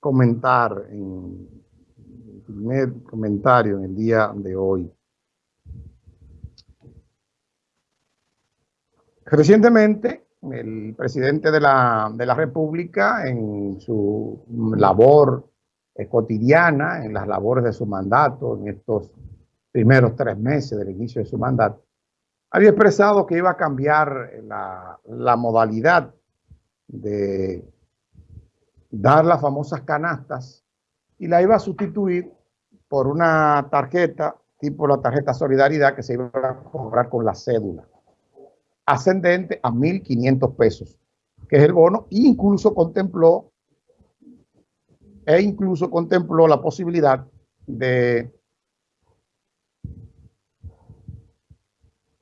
comentar en el primer comentario en el día de hoy. Recientemente, el presidente de la, de la República, en su labor cotidiana, en las labores de su mandato, en estos primeros tres meses del inicio de su mandato, había expresado que iba a cambiar la, la modalidad de dar las famosas canastas y la iba a sustituir por una tarjeta tipo la tarjeta Solidaridad que se iba a cobrar con la cédula, ascendente a 1.500 pesos, que es el bono, e incluso contempló, e incluso contempló la posibilidad de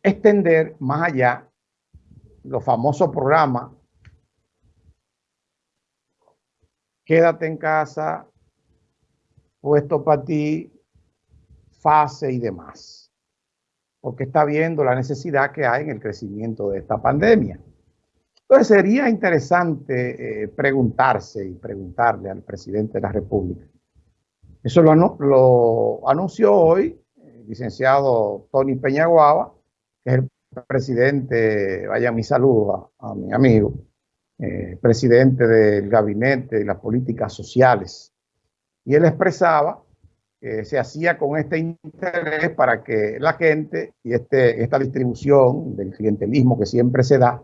extender más allá los famosos programas quédate en casa, puesto para ti, fase y demás. Porque está viendo la necesidad que hay en el crecimiento de esta pandemia. Entonces sería interesante eh, preguntarse y preguntarle al presidente de la República. Eso lo, anunció hoy el licenciado Tony Peñaguaba, que es el presidente, vaya mi saludo a mi amigo, eh, presidente del gabinete de las políticas sociales. Y él expresaba que se hacía con este interés para que la gente y este, esta distribución del clientelismo que siempre se da,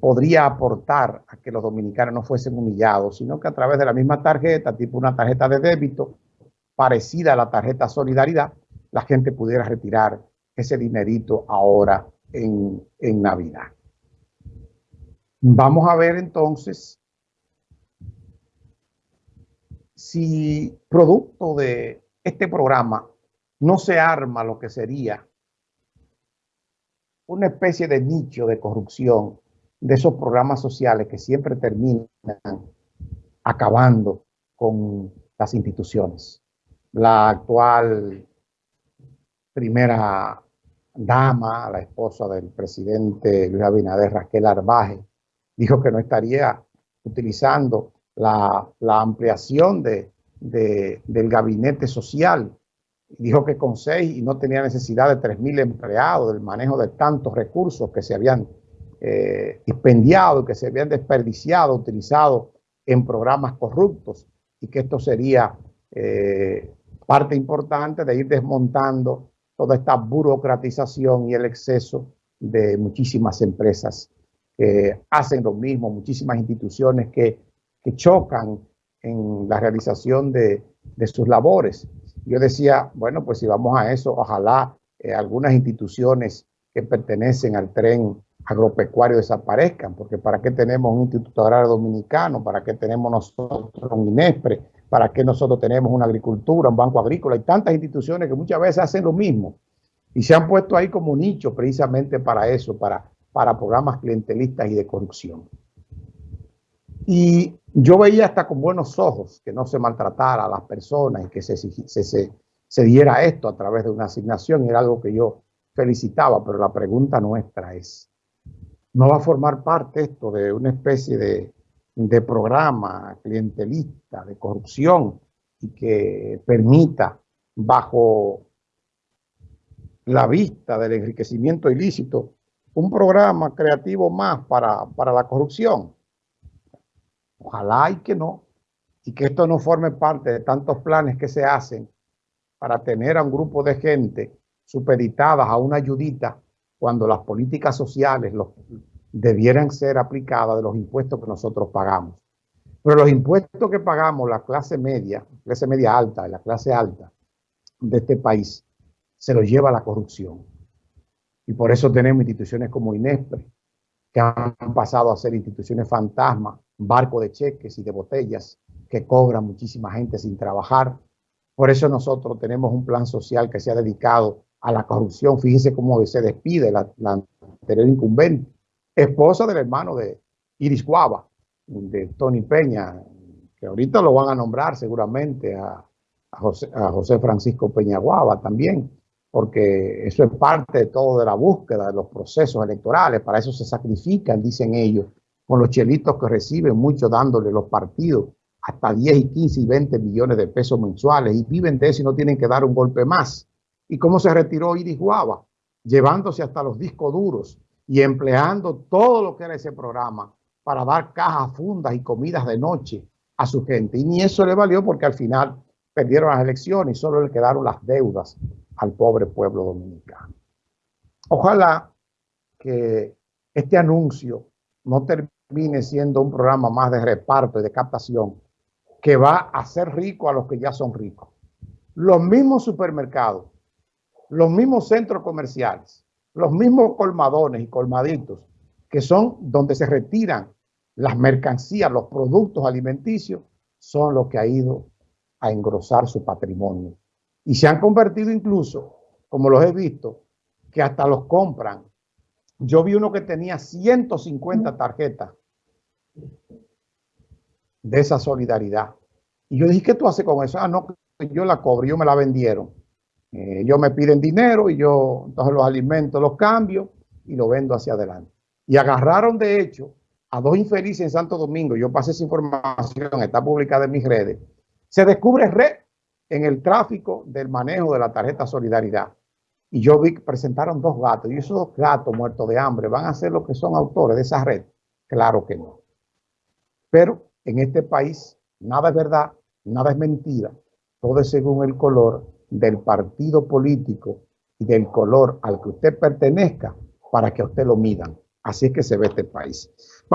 podría aportar a que los dominicanos no fuesen humillados, sino que a través de la misma tarjeta, tipo una tarjeta de débito, parecida a la tarjeta Solidaridad, la gente pudiera retirar ese dinerito ahora en, en Navidad. Vamos a ver entonces si producto de este programa no se arma lo que sería una especie de nicho de corrupción de esos programas sociales que siempre terminan acabando con las instituciones. La actual primera dama, la esposa del presidente Luis Abinader, Raquel Arbaje, dijo que no estaría utilizando la, ampliación de, del gabinete social. Dijo que con seis y no tenía necesidad de tres mil empleados, del manejo de tantos recursos que se habían eh, dispendiado, que se habían desperdiciado, utilizado en programas corruptos y que esto sería eh, parte importante de ir desmontando toda esta burocratización y el exceso de muchísimas empresas hacen lo mismo, muchísimas instituciones que, chocan en la realización de, sus labores. Yo decía, bueno, pues si vamos a eso, ojalá eh, algunas instituciones que pertenecen al tren agropecuario desaparezcan, porque ¿para qué tenemos un Instituto Agrario Dominicano? ¿Para qué tenemos nosotros un INESPRE? ¿Para qué nosotros tenemos una agricultura, un banco agrícola? y tantas instituciones que muchas veces hacen lo mismo y se han puesto ahí como nicho precisamente para eso, para para programas clientelistas y de corrupción. Y yo veía hasta con buenos ojos que no se maltratara a las personas y que se, se, se, diera esto a través de una asignación, era algo que yo felicitaba, pero la pregunta nuestra es, ¿no va a formar parte esto de una especie de, de programa clientelista, de corrupción, y que permita, bajo la vista del enriquecimiento ilícito, un programa creativo más para, la corrupción. Ojalá y que no, y que esto no forme parte de tantos planes que se hacen para tener a un grupo de gente supeditadas a una ayudita cuando las políticas sociales debieran ser aplicadas de los impuestos que nosotros pagamos. Pero los impuestos que pagamos la clase media, clase media alta, la clase alta de este país, se los lleva la corrupción. Y por eso tenemos instituciones como INESPRE, que han pasado a ser instituciones fantasma, barco de cheques y de botellas que cobran muchísima gente sin trabajar. Por eso nosotros tenemos un plan social que se ha dedicado a la corrupción. Fíjense cómo se despide la, anterior incumbente, esposa del hermano de Iris Guava, de Tony Peña, que ahorita lo van a nombrar seguramente a, José, a José Francisco Peña Guava también porque eso es parte de todo de la búsqueda de los procesos electorales, para eso se sacrifican, dicen ellos, con los chelitos que reciben, muchos dándole los partidos hasta 10 y 15 y 20 millones de pesos mensuales y viven de eso y no tienen que dar un golpe más. ¿Y cómo se retiró Iris Guava? Llevándose hasta los discos duros y empleando todo lo que era ese programa para dar cajas, fundas y comidas de noche a su gente. Y ni eso le valió porque al final perdieron las elecciones y solo le quedaron las deudas al pobre pueblo dominicano. Ojalá que este anuncio no termine siendo un programa más de reparto y de captación que va a hacer rico a los que ya son ricos. Los mismos supermercados, los mismos centros comerciales, los mismos colmadones y colmaditos, que son donde se retiran las mercancías, los productos alimenticios, son los que ha ido a engrosar su patrimonio. Y se han convertido incluso, como los he visto, que hasta los compran. Yo vi uno que tenía 150 tarjetas de esa solidaridad. Y yo dije, ¿qué tú haces con eso? Ah, no, yo la cobro, yo me la vendieron. Eh, yo me piden dinero y yo entonces los alimentos los cambio y lo vendo hacia adelante. Y agarraron de hecho a dos infelices en Santo Domingo. Yo pasé esa información, está publicada en mis redes. Se descubre red en el tráfico del manejo de la tarjeta Solidaridad. Y yo vi que presentaron dos gatos. Y esos dos gatos muertos de hambre van a ser los que son autores de esa red. Claro que no. Pero en este país nada es verdad, nada es mentira. Todo es según el color del partido político y del color al que usted pertenezca para que usted lo midan. Así es que se ve este país.